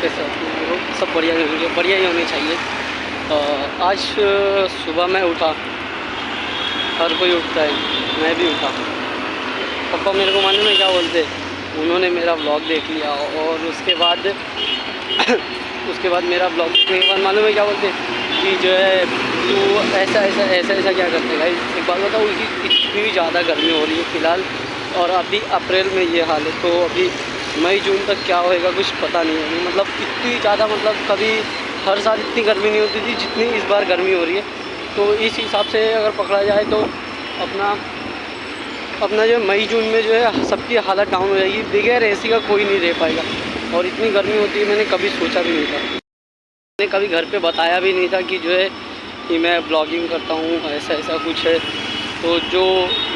कैसे हो। सब बढ़िया ही होंगे, बढ़िया ही होने चाहिए। आज सुबह मैं उठा। हर कोई उठता है, मैं भी उठा। पापा मेरे को मालूम है क्या बोलते उन्होंने मेरा ब्लॉग देख लिया और उसके बाद उसके बाद मेरा ब्लॉग देखने के बाद मालूम है क्या बोलते कि जो है, तू ऐसा ऐसा ऐसा ऐसा क्या करते भाई, एक बात बताओ, इतनी ज़्यादा गर्मी हो रही है फ़िलहाल और अभी अप्रैल में ये हाल है तो अभी मई, जून तक क्या होएगा, कुछ पता नहीं है। मतलब इतनी ज़्यादा मतलब कभी हर साल इतनी गर्मी नहीं होती थी जितनी इस बार गर्मी हो रही है। तो इस हिसाब से अगर पकड़ा जाए तो अपना अपना जो मई, जून में जो है सबकी हालत डाउन हो जाएगी। बगैर एसी का कोई नहीं रह पाएगा। और इतनी गर्मी होती है, मैंने कभी सोचा भी नहीं था। मैंने कभी घर पे बताया भी नहीं था कि जो है कि मैं ब्लॉगिंग करता हूँ ऐसा ऐसा कुछ है। तो जो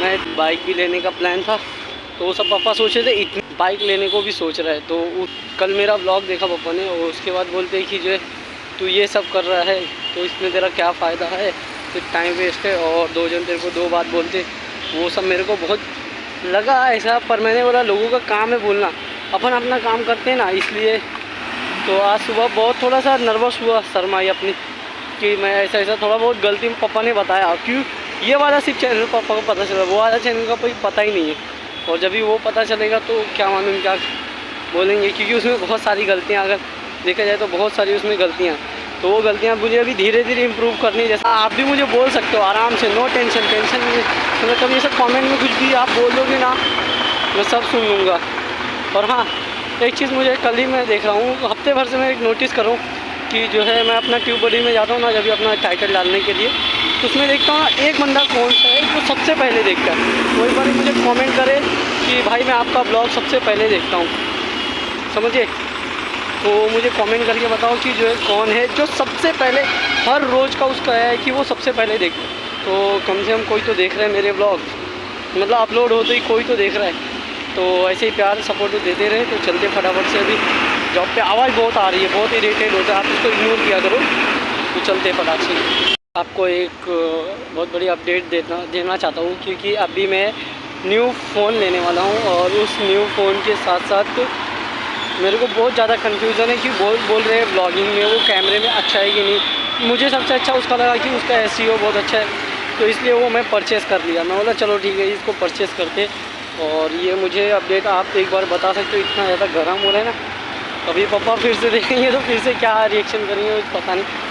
मैं बाइक भी लेने का प्लान था तो वो सब पापा सोच रहे थे, इतनी बाइक लेने को भी सोच रहा है। तो कल मेरा ब्लॉग देखा पापा ने और उसके बाद बोलते हैं कि जो है, तू ये सब कर रहा है तो इसमें तेरा क्या फ़ायदा है? फिर टाइम वेस्ट है। और दो जन तेरे को दो बात बोलते। वो सब मेरे को बहुत लगा ऐसा, पर मैंने बोला, लोगों का काम है बोलना। अपन अपना काम करते हैं ना, इसलिए। तो आज सुबह बहुत थोड़ा सा नर्वस हुआ शर्माई अपनी, कि मैं ऐसा ऐसा थोड़ा बहुत गलती पापा ने बताया। क्यों? ये वाला सिर्फ़ चैनल पापा को पता चला। वो वाला चैनल का कोई पता ही नहीं है। और जब भी वो पता चलेगा तो क्या मालूम क्या बोलेंगे, क्योंकि उसमें बहुत सारी गलतियाँ, अगर देखा जाए तो बहुत सारी उसमें गलतियाँ। तो वो गलतियाँ मुझे अभी धीरे धीरे इम्प्रूव करनी है जैसा आप भी मुझे बोल सकते हो आराम से नो टेंशन टेंशन नहीं। मतलब कभी ऐसा कमेंट में कुछ भी आप बोल दोगे ना, मैं सब सुन लूँगा। और हाँ एक चीज़ मुझे कल ही मैं देख रहा हूँ, हफ़्ते भर से मैं एक नोटिस कर कि जो है मैं अपना ट्यूब बडी में जाता हूँ ना, जब भी अपना टाइटल डालने के लिए। तो उसमें देखता हूँ, एक बंदा कौन सा है जो सबसे पहले देखता है। वही बार मुझे कमेंट करे कि भाई मैं आपका ब्लॉग सबसे पहले देखता हूँ। समझिए? तो मुझे कमेंट करके बताओ कि जो है, कौन है जो सबसे पहले, हर रोज़ का उसका है कि वो सबसे पहले देख तो कम से कम कोई तो देख रहा है मेरे ब्लॉग मतलब अपलोड होते ही कोई तो देख रहा है। तो ऐसे ही प्यार सपोर्ट देते रहे तो चलते फटाफट से अभी जॉब पे। आवाज़ बहुत आ रही है, बहुत इरीटेट होता है, आप इसको इग्नोर किया करो तो चलते फटाक से। आपको एक बहुत बड़ी अपडेट देना देना चाहता हूँ क्योंकि अभी मैं न्यू फ़ोन लेने वाला हूँ और उस न्यू फ़ोन के साथ साथ मेरे को बहुत ज़्यादा कन्फ्यूज़न है कि बोल बोल रहे हैं ब्लॉगिंग में वो कैमरे में अच्छा है कि नहीं। मुझे सबसे अच्छा उसका लगा कि उसका एस बहुत अच्छा है तो इसलिए वो मैं परचेज़ कर लिया। मैं बोला, चलो ठीक है, इसको परचेज़ करके। और ये मुझे अपडेट आप एक बार बता सकते हो, इतना ज़्यादा गर्म हो रहा है ना? अभी पापा फिर से देखेंगे तो फिर से क्या रिएक्शन करेंगे, पता नहीं।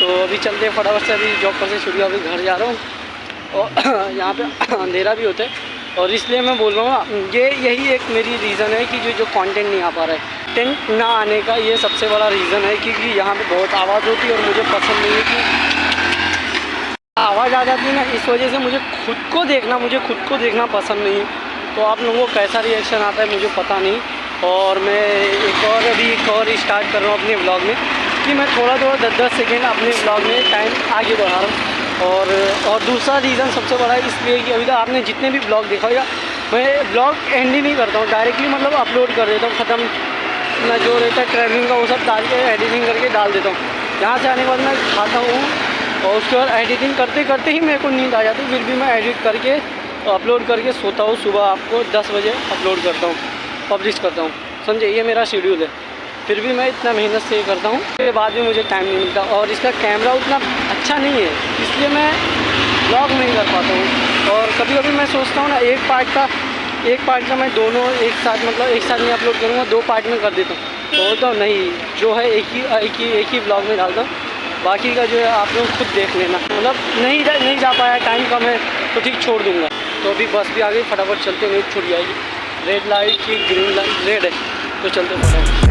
तो अभी चलते हैं फटाफट से, अभी जॉब पर से छुट्टी, अभी घर जा रहा हूँ। और यहाँ पे अंधेरा भी होता है। और इसलिए मैं बोल रहा हूँ ये यही एक मेरी रीज़न है कि जो जो कंटेंट नहीं आ पा रहा है। टेंट ना आने का ये सबसे बड़ा रीज़न है क्योंकि यहाँ पे बहुत आवाज़ होती है और मुझे पसंद नहीं है कि आवाज़ आ जाती है ना, इस वजह से मुझे खुद को देखना, मुझे खुद को देखना पसंद नहीं है। तो आप लोगों को कैसा रिएक्शन आता है मुझे पता नहीं। और मैं एक और अभी एक और स्टार्ट कर रहा हूँ अपने ब्लॉग में। कि मैं थोड़ा थोड़ा दस दस सेकेंड अपने ब्लॉग में टाइम आगे बढ़ा रहा हूँ। और और दूसरा रीज़न सबसे बड़ा है इसलिए कि अभी तक आपने जितने भी ब्लॉग देखा होगा, मैं ब्लॉग एंड ही नहीं करता हूँ डायरेक्टली मतलब अपलोड कर देता हूँ, ख़त्म। अपना जो रहता है ट्रैवलिंग का, वो सब डाल के एडिटिंग करके डाल देता हूँ। यहाँ से आने के बाद मैं खाता हूँ और उसके बाद एडिटिंग करते करते ही मेरे को नींद आ जाती फिर भी मैं एडिट करके अपलोड करके सोता हूँ। सुबह आपको 10 बजे अपलोड करता हूँ पब्लिश करता हूँ। समझे? ये मेरा शेड्यूल है। फिर भी मैं इतना मेहनत से ये करता हूँ। उसके बाद भी मुझे टाइम नहीं मिलता और इसका कैमरा उतना अच्छा नहीं है इसलिए मैं ब्लॉग नहीं कर पाता हूँ। और कभी कभी मैं सोचता हूँ ना एक पार्ट का एक पार्ट का मैं दोनों एक साथ मतलब एक साथ में अपलोड करूँगा दो पार्ट में कर देता हूँ। तो बोलता हूँ नहीं जो है एक ही एक ही एक ही ब्लॉग में डालता हूँ। बाकी का जो है आप लोग खुद देख लेना। मतलब नहीं जा, नहीं जा पाया टाइम कम है तो ठीक छोड़ दूँगा। तो अभी बस भी आ गई फटाफट चलते नहीं छूट जाएगी रेड लाइट की ग्रीन लाइट रेड है तो चलते फटाफट